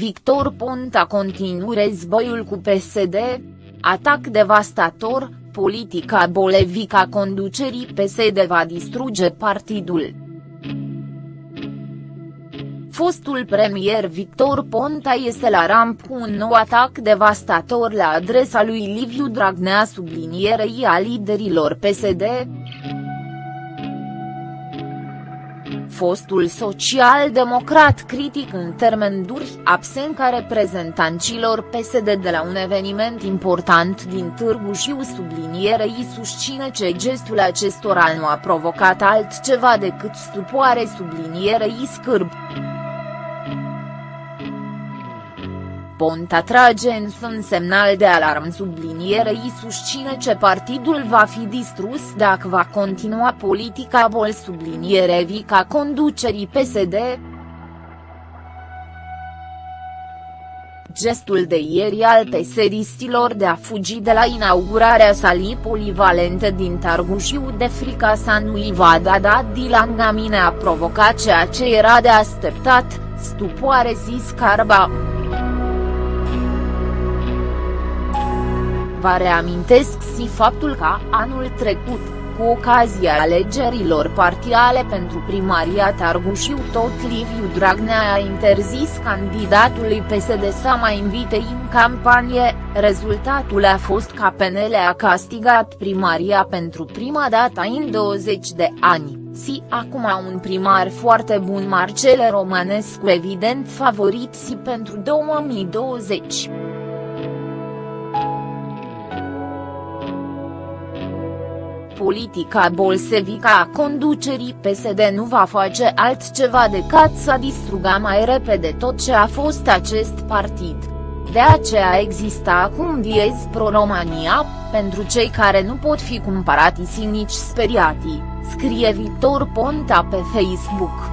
Victor Ponta continuă războiul cu PSD? Atac devastator, politica bolevică a conducerii PSD va distruge partidul. Fostul premier Victor Ponta este la ramp cu un nou atac devastator la adresa lui Liviu Dragnea sublinierei a liderilor PSD, fostul social-democrat critic în termen duri, absent ca reprezentanților PSD de la un eveniment important din Târgu Jiu sublinierei susține că gestul acestora nu a provocat altceva decât stupoare sublinierei scârb. Ponta trage însă un semnal de alarm sublinierei susține ce partidul va fi distrus dacă va continua politica bol subliniere vica conducerii PSD. Gestul de ieri al pesediștilor de a fugi de la inaugurarea salii polivalente din Targușiu de frica sa nu-i va da dat Dilan a provocat ceea ce era de așteptat, stupoare zis Carba. Vă reamintesc și faptul că, anul trecut, cu ocazia alegerilor parțiale pentru primaria Targușiu tot Liviu Dragnea a interzis candidatului PSD să mai invite în campanie, rezultatul a fost că PNL a castigat primaria pentru prima dată în 20 de ani, si acum un primar foarte bun Marcele Romanescu evident favorit si pentru 2020. Politica bolsevică a conducerii PSD nu va face altceva decât să distruga mai repede tot ce a fost acest partid. De aceea există acum diez pro-România, pentru cei care nu pot fi cumpărati și nici speriati, scrie Victor Ponta pe Facebook.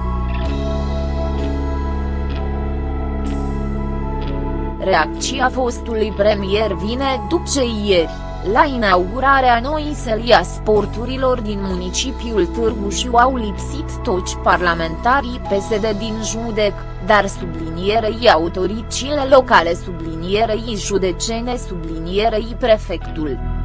Reacția fostului premier vine după ce ieri la inaugurarea noii săli a sporturilor din municipiul Târgu Jiu au lipsit toți parlamentarii PSD din judec, dar sublinierei autoritățile locale sublinierei judecene sublinierei prefectul.